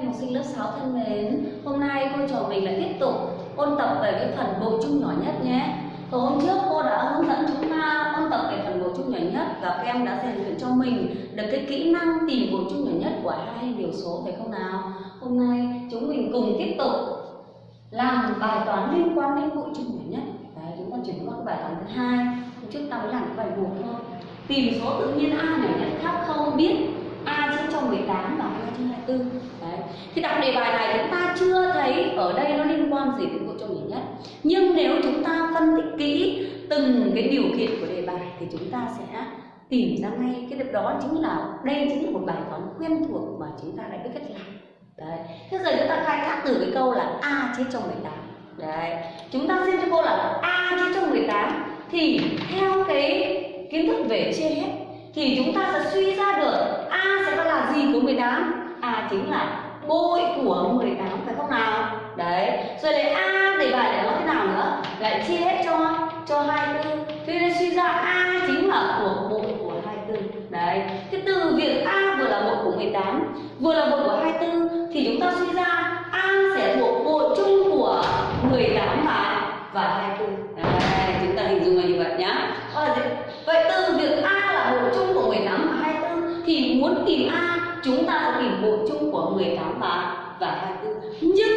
Em học sinh lớp 6 thân mến, hôm nay cô trò mình lại tiếp tục ôn tập về cái phần bộ chung nhỏ nhất nhé. tối hôm trước cô đã hướng dẫn chúng ta ôn tập về phần bộ chung nhỏ nhất và các em đã rèn luyện cho mình được cái kỹ năng tìm bộ chung nhỏ nhất của hai điều số phải không nào? Hôm nay chúng mình cùng tiếp tục làm bài toán liên quan đến bộ chung nhỏ nhất. Đấy, chúng ta chuyển qua cái bài toán thứ hai. Hôm trước ta mới làm cái bài một thôi. Tìm số tự nhiên A nhỏ nhất khác không biết 2018 và 2024 Đấy. Thì đọc đề bài này chúng ta chưa thấy ở đây nó liên quan gì đến bộ trong nhỉ nhất Nhưng nếu chúng ta phân tích kỹ từng cái điều kiện của đề bài thì chúng ta sẽ tìm ra ngay cái điều đó chính là đây chính là một bài toán quen thuộc mà chúng ta đã biết cách làm Đấy. Thế giờ chúng ta khai thác từ cái câu là A chia cho 18 Đấy. Chúng ta xem cho cô là A chia cho 18 Thì theo cái kiến thức về chia hết thì chúng ta sẽ suy ra được A sẽ là gì của 18? A chính là bội của 18 phải không nào? Đấy. Rồi lấy A để bài để nó thế nào nữa? Lại chia hết cho cho 24. Thế nên suy ra A chính là của bội của 24. Đấy. Thế từ việc A vừa là bội của 18, vừa là bội của 24 thì chúng ta suy ra A sẽ thuộc bội chung của 18 và và 24. Và 24. Nhưng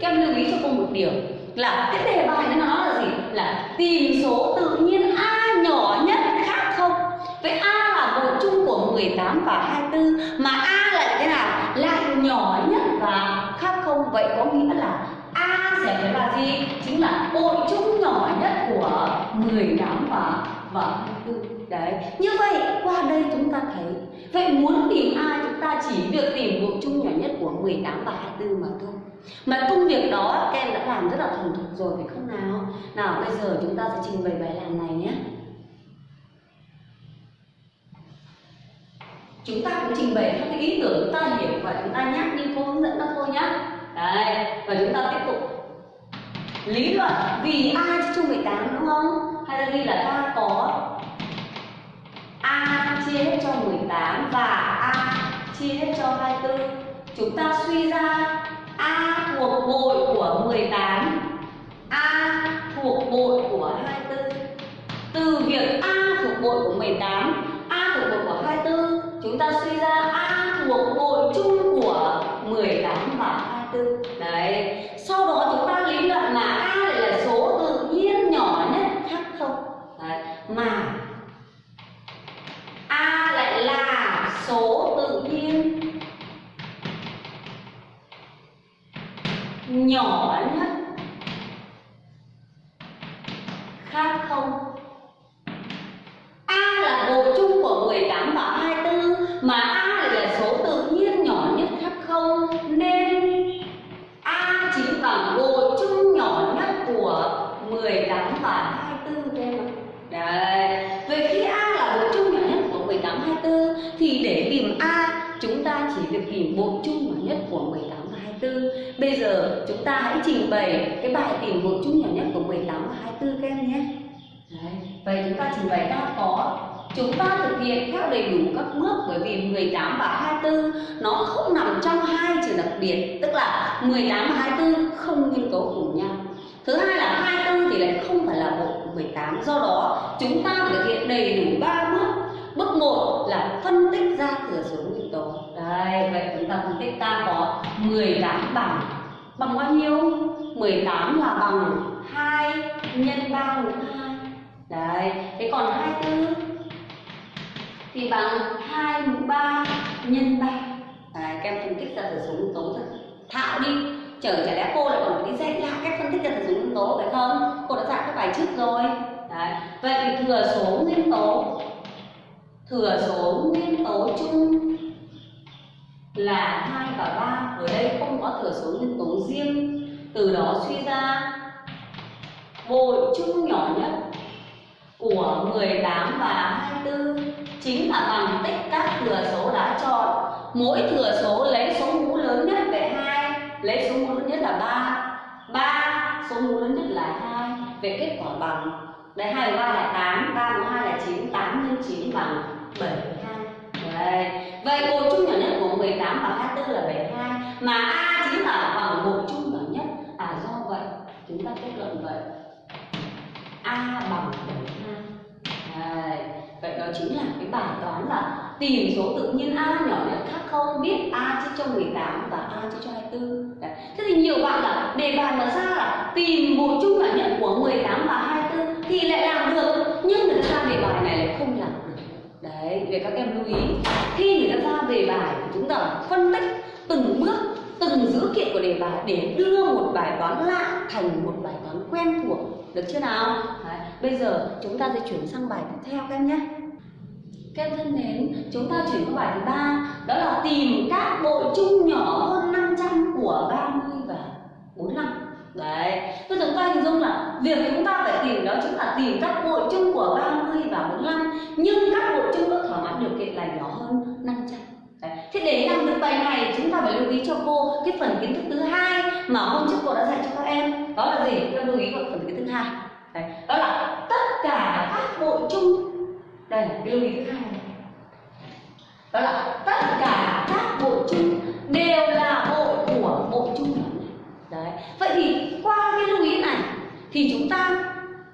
các em lưu ý cho cô một điều là cái đề bài nó nói là gì? Là tìm số tự nhiên A nhỏ nhất khác không? Vậy A là bộ chung của 18 và 24 mà A lại thế nào? Lại nhỏ nhất và khác không? Vậy có nghĩa là A sẽ phải là gì? Chính là bộ chung nhỏ nhất của 18 và và 24. Đấy. Như vậy qua đây chúng ta thấy Vậy muốn tìm A ta chỉ việc tìm bộ chung nhỏ nhất của 18 và 24 mà thôi. Mà công việc đó các em đã làm rất là thuần thục rồi phải không nào? Nào bây giờ chúng ta sẽ trình bày bài làm này nhé. Chúng ta cũng trình bày các cái ý tưởng chúng ta hiểu và chúng ta nhắc như cô hướng dẫn đó thôi nhá Đấy, và chúng ta tiếp tục. Lý luận vì A chia cho 18 đúng không? Hay là ghi là ta có A chia hết cho 18 và A chia hết cho 24 Chúng ta suy ra A thuộc bội của 18 ta hãy trình bày cái bài tìm bộ chung nhỏ nhất của 18 và 24 các em nhé. Đấy. Vậy chúng ta trình bày ta có, chúng ta thực hiện theo đầy đủ các bước bởi vì 18 và 24 nó không nằm trong hai trường đặc biệt, tức là 18 và 24 không nhân cấu cùng nhau thứ hai là 24 thì lại không phải là bộ 18 do đó chúng ta thực hiện đầy đủ ba bước bước một là phân tích ra thừa số nguyên tố đây vậy chúng ta phân tích ta có 18 bằng bằng bao nhiêu? 18 là bằng 2 nhân 3 mũ 2 đấy thế còn 24 thì bằng 2 mũ 3 nhân 3 đấy, các em phân tích ra thừa số nguyên tố thật thạo đi chờ chả lẽ cô lại còn phải đi dạy lại cách phân tích ra thừa số nguyên tố phải không? Cô đã dạy các bài trước rồi. Đấy vậy thì thừa số nguyên tố thừa số nguyên tố chung là 2 và 3 ở đây không có thừa số nguyên tố riêng. Từ đó suy ra bội chung nhỏ nhất của 18 và 24 chính là bằng tích các thừa số đã chọn. Mỗi thừa số lấy số mũ lớn nhất về 2 lấy số mũ lớn nhất là 3 3 số mũ lớn nhất là 2 về kết quả bằng. Đây 2 và 3 là 8 3 mũ 2 là 9 8 nhân 9 bằng 72 Đấy. Vậy bội chung nhỏ nhất của 18 và 24 là 72 mà A chính là bằng bộ chung nhỏ nhất. À do vậy, chúng ta kết luận vậy. A bằng 72 Đấy. vậy đó chính là cái bài toán là tìm số tự nhiên A nhỏ nhất khác không, biết A chia cho 18 và A chia cho 24 Đấy. thế thì nhiều bạn là đề bài mà ra là tìm bộ chung nhỏ nhất của 18 và 24 thì lại làm được. Nhưng người ta ra đề bài này lại không làm. được đấy để các em lưu ý khi người ta ra đề bài thì chúng ta phân tích từng bước từng dữ kiện của đề bài để đưa một bài toán lạ thành một bài toán quen thuộc được chưa nào đấy. bây giờ chúng ta sẽ chuyển sang bài tiếp theo các em nhé các em thân mến, chúng ta chuyển qua bài thứ ba đó là tìm các bộ chung nhỏ hơn 500 của 30 và 45. Đấy, bây giờ chúng ta hình dung là việc chúng ta phải tìm đó chính là tìm các bộ chung của 30 và 45 nhưng các bộ chung có thỏa mãn điều kiện là nhỏ hơn 500. Đấy. Thế để làm được bài này, chúng ta phải lưu ý cho cô cái phần kiến thức thứ hai mà hôm trước cô đã dạy cho các em đó là gì? Các lưu ý vào phần kiến thức thứ hai. Đấy. Đó là tất cả các bộ chung đây, cái lưu ý thứ hai này đó là tất cả các bộ chung đều là bộ của bộ chung đấy vậy thì qua cái lưu ý này thì chúng ta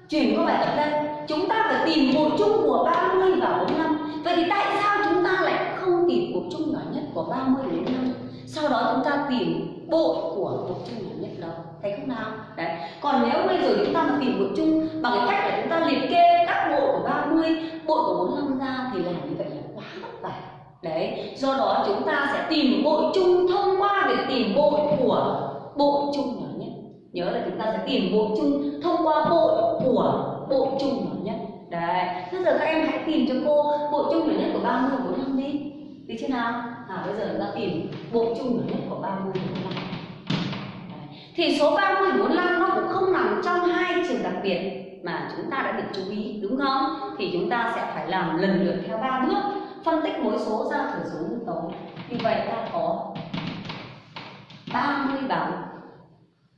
chuyển qua bài tập đây chúng ta phải tìm một chung của 30 và 45 vậy thì tại sao chúng ta lại không tìm cuộc chung nhỏ nhất của 30 đến 5 sau đó chúng ta tìm bộ của cuộc chung nhỏ nhất đó. Thấy không nào? Đấy. Còn nếu bây giờ chúng ta mà tìm cuộc chung bằng cái cách là chúng ta liệt kê các bộ của 30 bộ của 45 ra thì làm như vậy là quá vất vả. Đấy. Do đó chúng ta sẽ tìm bộ chung thông qua việc tìm bộ của bộ chung nhỏ nhất. Nhớ là chúng ta sẽ tìm bộ chung thông qua bộ của bộ chung nhỏ nhất đấy. Bây giờ các em hãy tìm cho cô bộ chung nhỏ nhất của 30 và 45 đi. Đi chưa nào? À bây giờ chúng ta tìm bộ chung nhỏ nhất của 30 và 45 thì số 30 và 45 nó cũng không nằm trong hai trường đặc biệt mà chúng ta đã được chú ý, đúng không? Thì chúng ta sẽ phải làm lần lượt theo ba bước, phân tích mỗi số ra thừa số nguyên tố. Như vậy ta có 30 bằng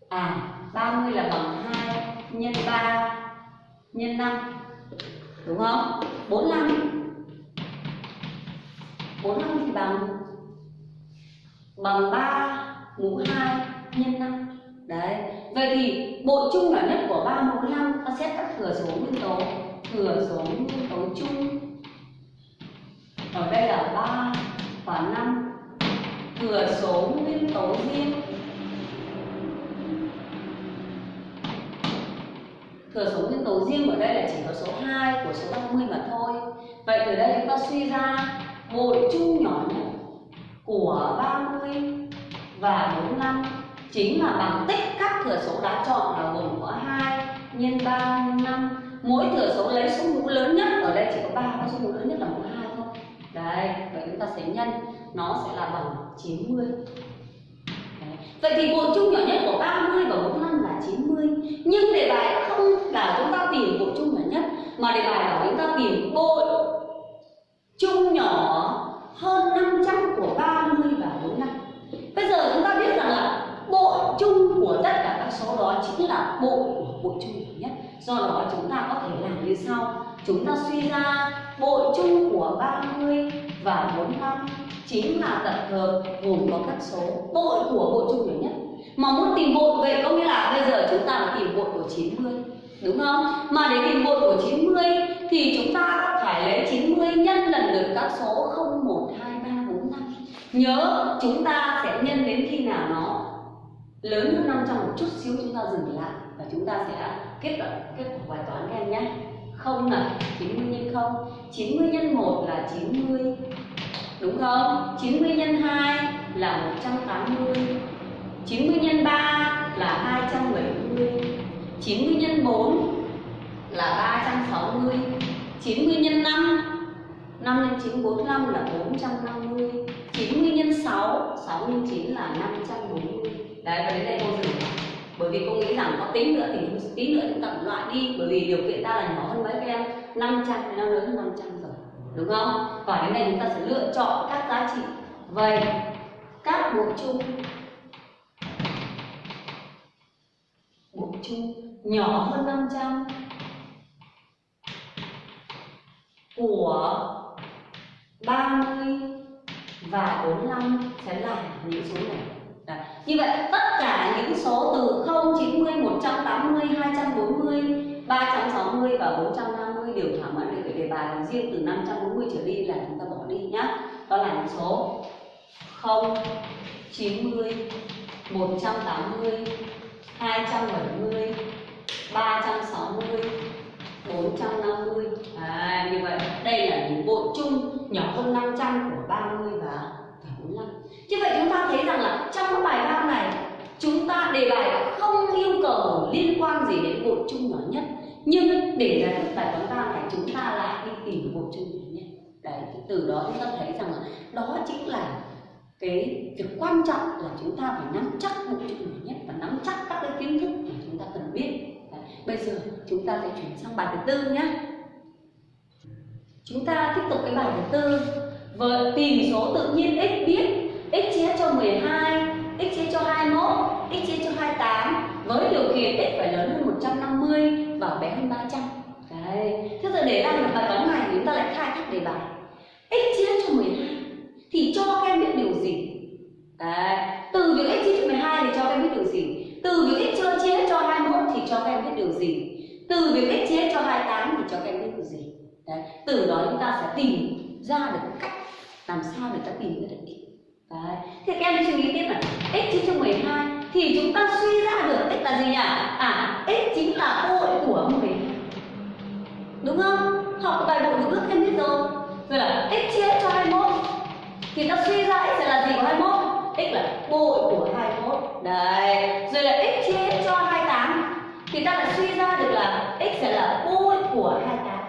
à 30 là bằng 2 nhân 3 nhân 5 đúng không? 45 45 thì bằng bằng 3 mũ 2 nhân 5 Đấy, vậy thì bộ chung nhỏ nhất của 3 mũ 5 ta xét các thừa số nguyên tố Thừa số nguyên tố chung. Ở đây là 3 và 5 Thừa số nguyên tố riêng Thừa số nguyên tố riêng ở đây là chỉ có số 2 của số 30 mà thôi. Vậy từ đây chúng ta suy ra hội chung nhỏ nhất của 30 và 45 chính là bằng tích các thừa số đã chọn là gồm có 2 nhân 3 5 mỗi thừa số lấy số mũ lớn nhất, ở đây chỉ có 3 có số mũ lớn nhất là mũ 2 thôi. Đây, vậy chúng ta sẽ nhân, nó sẽ là bằng 90 Đấy. Vậy thì bộ chung nhỏ nhất của 30 và 45 là 90 Nhưng đề bài không là chúng ta tìm bộ chung nhỏ nhất Mà đề bài bảo chúng ta tìm bội chung nhỏ hơn 500 của 30 và 45 Bây giờ chúng ta biết rằng là bội chung của tất cả các số đó chính là bội của bội chung nhỏ nhất. Do đó chúng ta có thể làm như sau. Chúng ta suy ra bội chung của 30 và 45 chính là tập hợp gồm có các số bội của bội chung nhỏ nhất. Mà muốn tìm bội vậy có nghĩa là bây giờ chúng ta tìm bội của 90 đúng không? Mà để tìm một của 90 thì chúng ta phải lấy 90 nhân lần lượt các số 0 1 2 3 4 5 nhớ chúng ta sẽ nhân đến khi nào nó lớn hơn 500 một chút xíu chúng ta dừng lại và chúng ta sẽ kết luận kết quả bài toán các em nhé. Không là 90 nhân 0, 90 nhân 1 là 90 đúng không? 90 nhân 2 là 180 90 nhân 3 là 270 90 nhân 4 là 360 90 nhân 5 5 nhân 9 45 là 450 90 nhân 6 6 nhân 9 là 540 đấy, và đến đây cô dừng. Bởi vì cô nghĩ rằng có tính nữa thì tí nữa chúng ta loại đi. Bởi vì điều kiện ta là nhỏ hơn mấy các em 500 thì nó lớn hơn 500 rồi. Đúng không? Và đến đây chúng ta sẽ lựa chọn các giá trị. Vậy, các bộ chung. Bộ nhỏ hơn 500 của 30 và 45 sẽ là những số này. Đấy. như vậy, tất cả những số từ 0 90 180 240 360 và 450 đều thỏa mãn được đề bài riêng từ 540 trở đi là chúng ta bỏ đi nhá. Đó là những số 0 90 180 270 360 450 à, như vậy. Đây là những bộ chung nhỏ hơn 500 của 30 và 45 như vậy chúng ta thấy rằng là trong cái bài văn này chúng ta đề bài không yêu cầu liên quan gì đến bộ chung nhỏ nhất. Nhưng để giải quyết bài toán ta này chúng ta lại đi tìm bộ chung nhỏ nhất. Đấy từ đó chúng ta thấy rằng là đó chính là cái việc quan trọng là chúng ta phải nắm chắc mục chung nhỏ nhất và nắm chắc các cái kiến thức mà chúng ta cần biết. Đấy. bây giờ chúng ta sẽ chuyển sang bài thứ tư nhé chúng ta tiếp tục cái bài thứ tư. Với tìm số tự nhiên x biết, x chia cho 12 x chia cho 21 x chia cho 28 với điều kiện x phải lớn hơn 150 và bé hơn 300 đấy, thế giờ để làm được bài toán này chúng ta lại khai thác đề bài. X chia cho 12 thì cho các em biết điều gì? Đấy, từ việc x chia cho 12 thì cho các em biết điều gì? Từ việc x cho chia cho 21 thì cho các em biết điều gì? Từ việc x chia cho 28 thì cho các em biết điều gì? Đấy, từ đó chúng ta sẽ tìm ra được cách làm sao để ta tìm ra được x. Đấy, thì các em suy nghĩ tiếp là x chia cho 12 thì chúng ta suy ra được x là gì nhỉ? À x chính là bội của 12 đúng không? Học bài bộ vừa bước em biết rồi. Rồi là x chia cho 21 thì ta suy ra x là gì của 21 x là bội của 21 đấy. Rồi là x chia cho 28 thì ta lại suy ra được là x sẽ là bội của 28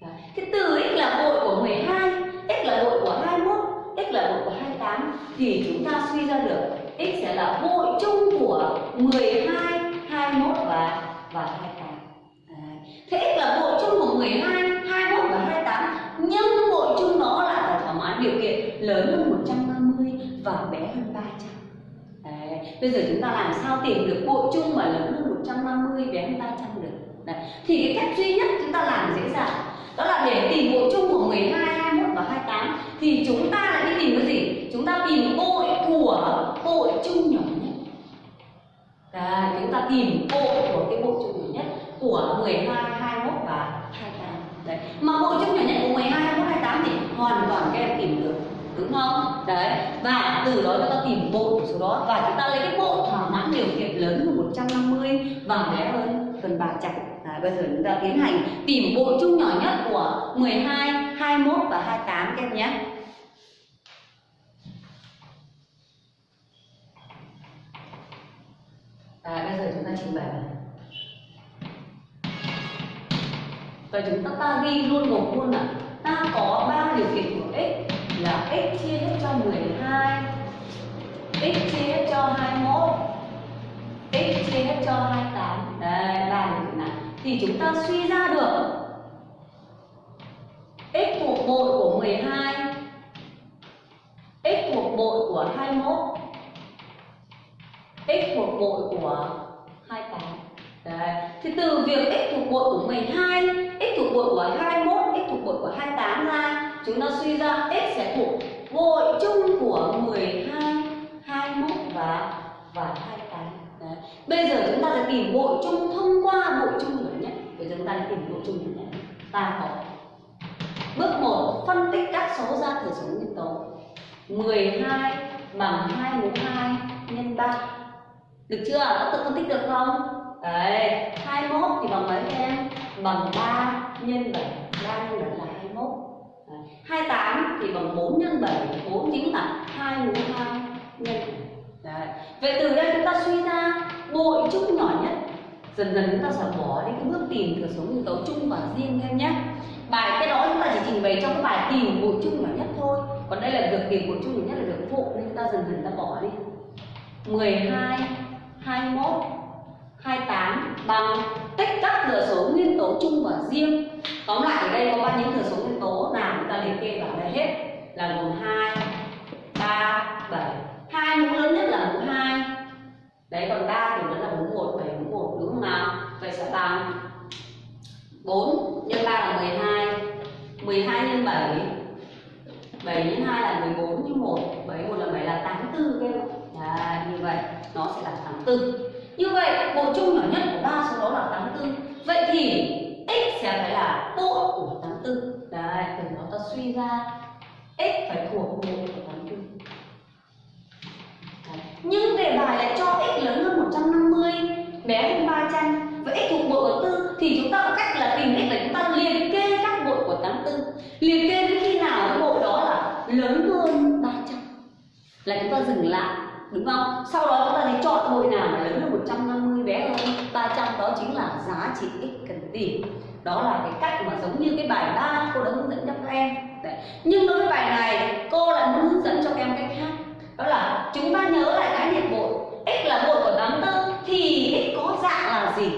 đấy. thì từ x là bội của 12 x là bội của 21 x là bội của 28 thì chúng ta suy ra được x sẽ là bội chung của 12 21 và và 28 đấy. thế x là bội chung của 12 21 và 28 nhưng bội chung nó lại phải thỏa mãn điều kiện lớn hơn 150 và bé hơn 300 Đấy. Bây giờ chúng ta làm sao tìm được bội chung mà lớn hơn 150 bé hơn 300 được Đấy. Thì cái cách duy nhất chúng ta làm dễ dàng Đó là để tìm bộ chung của 12, 21 và 28 Thì chúng ta lại đi tìm cái gì? Chúng ta tìm bội của bội chung nhỏ nhất Đấy, chúng ta tìm bội của cái bộ chung nhỏ nhất của 12, 21 và 28 Đấy. Mà bộ chung nhỏ nhất của 12, 21, 28 thì hoàn toàn các em tìm được đúng không? Đấy và từ đó chúng ta tìm bộ của số đó và chúng ta lấy cái bộ thỏa mãn điều kiện lớn hơn 150 và bé hơn phần ba chặt. À, bây giờ chúng ta tiến hành tìm bộ chung nhỏ nhất của 12, 21 và 28 các em nhé. À, bây giờ chúng ta trình bày. Và chúng ta, ta ghi luôn gồm luôn là ta có ba điều kiện của x là x chia hết cho 12 x chia hết cho 21 x chia hết cho 28 đây ba điều kiện này. Thì chúng ta suy ra được x thuộc bội của 12 x thuộc bội của 21 x thuộc bội của 28 Đấy. Thì từ việc x thuộc bội của 12, x thuộc bội của 21, x thuộc bội của 28 ra Chúng ta suy ra x sẽ thuộc bội chung của 12, 21 và và 28 Đấy. Bây giờ chúng ta sẽ tìm bội chung thông qua bội chung nhỏ nhất Bây giờ chúng ta sẽ tìm bội chung nhỏ nhất Ta có Bước 1 phân tích các số ra thừa số nguyên tố 12 bằng 2 mũ 2 nhân 3 Được chưa? Có tự phân tích được không? Đấy, 21 thì bằng mấy em? Bằng 3 nhân 7 3 nhân 7 là 21 Đấy. 28 thì bằng 4 nhân 7 4 chính là 2 mũ 2 nhân. Đấy. Vậy từ đây chúng ta suy ra bội chung nhỏ nhất. Dần dần chúng ta sẽ bỏ đi cái bước tìm thừa số nguyên tố chung và riêng em nhé. Bài cái đó chúng ta chỉ trình bày trong cái bài tìm bội chung nhỏ nhất thôi. Còn đây là việc tìm bội chung nhỏ nhất là việc phụ, nên chúng ta dần dần ta bỏ đi. 12 21 28 bằng tích các thừa số nguyên tố chung và riêng. Tóm lại ở đây có bao nhiêu thừa số nguyên tố? Nào chúng ta liệt kê vào đây hết. Là gồm 2 3 7 hai mũ lớn nhất là mũ 2 đấy còn 3 thì vẫn là mũ 1 7 mũ 1 đúng không nào? Vậy sẽ bằng 4 nhân 3 là 12 12 nhân 7 7 nhân 2 là 14 nhân 1 7 1 là 7 là 84 các em Đấy, như vậy nó sẽ là 84 như vậy, bộ chung nhỏ nhất của ba số đó là 84 vậy thì x sẽ phải là bộ của 84 đấy từ đó ta suy ra. X phải thuộc bộ của 84 đấy. nhưng đề bài lại cho x lớn hơn 150 bé hơn 300 vậy x thuộc bộ của 4 thì chúng ta có cách là tìm x là chúng ta liệt kê các bộ của 84 liệt kê đến khi nào cái bộ đó là lớn hơn 300 là chúng ta dừng lại đúng không? Sau đó chúng ta thấy chọn hội nào mà lớn hơn 150 bé hơn? 300 đó chính là giá trị x cần tìm. Đó là cái cách mà giống như cái bài 3 cô đã hướng dẫn cho các em. Đấy. nhưng đối với bài này, cô lại muốn hướng dẫn cho các em cách khác đó là chúng ta nhớ lại cái niệm bội. X là bội của 84 thì x có dạng là gì?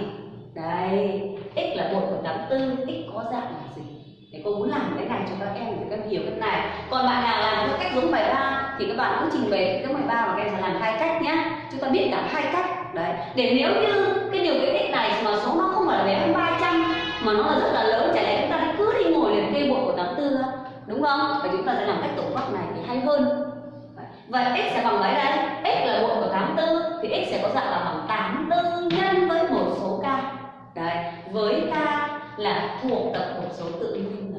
Đây x là bội của 84 x có dạng là gì? Cô muốn làm cái này cho các em để các em hiểu cái này còn bạn nào làm theo cách giống bài ba, thì các bạn cứ trình bày cái bài ba và các em sẽ làm hai cách nhé chúng ta biết cả hai cách. Đấy. Để nếu như cái điều kiện x này mà số nó không phải là bé hơn 300 mà nó là rất là lớn, chả lẽ chúng ta cứ đi ngồi liền kê bội của tám tư đúng không? Và chúng ta sẽ làm cách tổng hợp này thì hay hơn. Vậy x sẽ bằng mấy đây? X là bội của 84 thì x sẽ có dạng là bằng 84 nhân với một số k. Đấy. Với k là thuộc tập hợp số tự nhiên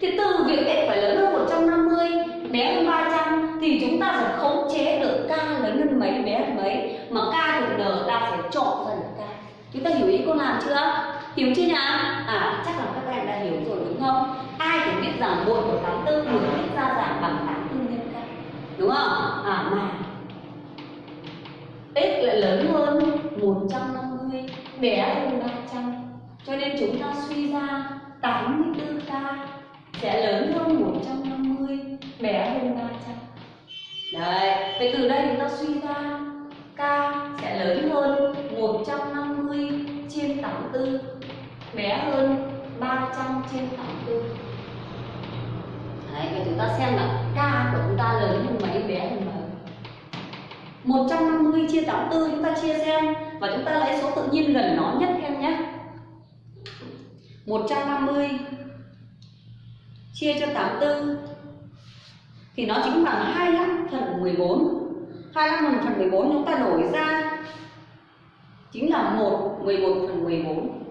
thì từ việc x phải lớn hơn 150 bé hơn 300 thì chúng ta sẽ khống chế được k lớn hơn mấy, bé hơn mấy. Mà k thuộc n ta phải chọn ra được k chúng ta hiểu ý cô làm chưa? Hiểu chưa nhỉ à chắc là các em đã hiểu rồi đúng không? Ai cũng biết rằng bội của 84 được viết ra giảm bằng 84 nhân k đúng không? À mà x lại lớn hơn 150 bé hơn 300 cho nên chúng ta suy ra 84k sẽ lớn hơn 150 bé hơn 300 đấy vậy từ đây chúng ta suy ra k sẽ lớn hơn 150 trên 84 bé hơn 300 trên 84 Đấy, vậy chúng ta xem là k của chúng ta lớn hơn mấy bé hơn mấy? 150 chia 84 chúng ta chia xem và chúng ta lấy số tự nhiên gần nó nhất em nhé. 150 chia cho 84 thì nó chính bằng 25 phần 14 25 phần 14 chúng ta đổi ra chính là 1 11 phần 14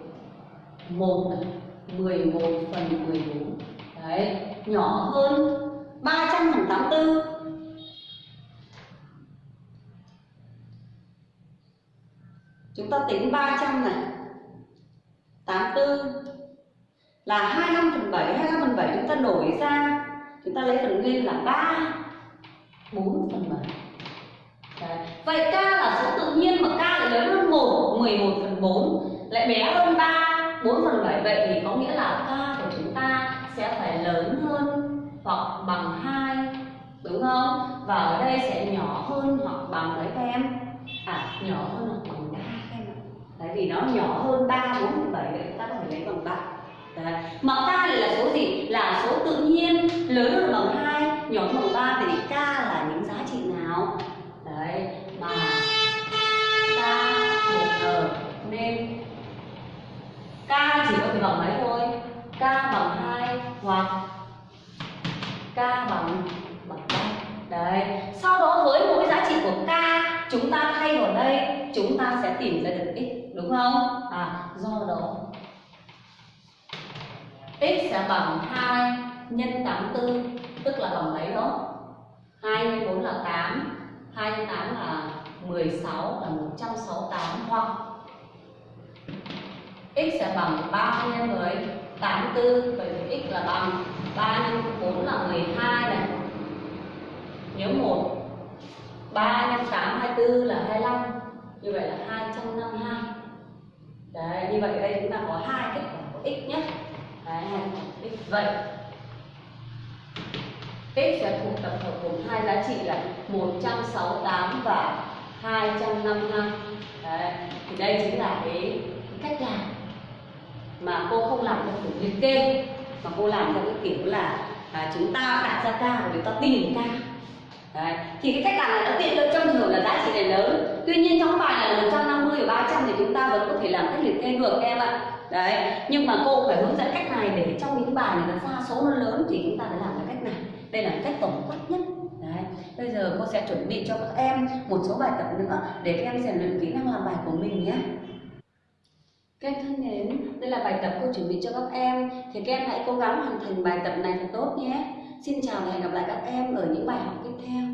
1 11 phần 14 Đấy, nhỏ hơn 300 phần 84 Chúng ta tính 300 này 84 là 25 phần 7 25 phần 7 chúng ta đổi ra Chúng ta lấy phần nguyên là 3 4 phần 7 Đấy. Vậy k là số tự nhiên mà k lại lớn hơn 1 11 phần 4 lại bé hơn 3 4 phần 7 vậy thì có nghĩa là k của chúng ta sẽ phải lớn hơn hoặc bằng 2 đúng không? Và ở đây sẽ nhỏ hơn hoặc bằng mấy các em? À nhỏ hơn hoặc bằng 3 các em ạ. Tại vì nó nhỏ hơn 3 4 phần 7 vậy ta có thể lấy bằng 3. Đấy. Mà k là số gì? Là số tự nhiên lớn hơn bằng 2, nhỏ hơn bằng 3 thì k là những giá trị nào? Đấy, mà k một n nên k chỉ có thể bằng mấy thôi? k bằng 2 hoặc k bằng bằng 3. Đấy. Sau đó với mỗi giá trị của k chúng ta thay vào đây, chúng ta sẽ tìm ra được x đúng không? À do đó x sẽ bằng 2 nhân 84 tức là bằng mấy đó? 2 nhân 4 là 8 2 nhân 8 là 16 là 168 hoặc x sẽ bằng 3 nhân 10 84 vậy thì x là bằng 3 nhân 4 là 12 này. Nhớ 1 3 nhân 8 24 là 25 như vậy là 252 đấy, như vậy ở đây chúng ta có hai kết quả của x nhé đấy x vậy x sẽ thuộc tập hợp gồm hai giá trị là 168 và 252 đấy thì đây chính là cái, cái cách làm mà cô không làm theo kiểu liệt kê mà cô làm theo cái kiểu là à, chúng ta đặt ra ca và chúng ta tìm ca Đấy. Thì cái cách làm này nó tiện lợi trong trường hợp là giá trị này lớn. Tuy nhiên trong bài là 150 và 300 thì chúng ta vẫn có thể làm cách liệt kê được em ạ. Đấy, nhưng mà cô phải hướng dẫn cách cái bài này nó pha số nó lớn thì chúng ta phải làm cái cách này Đây là cách tổng quát nhất Đấy. Bây giờ cô sẽ chuẩn bị cho các em một số bài tập nữa để các em rèn luyện kỹ năng làm bài của mình nhé. Các em thân mến, đây là bài tập cô chuẩn bị cho các em thì các em hãy cố gắng hoàn thành bài tập này thật tốt nhé. Xin chào và hẹn gặp lại các em ở những bài học tiếp theo.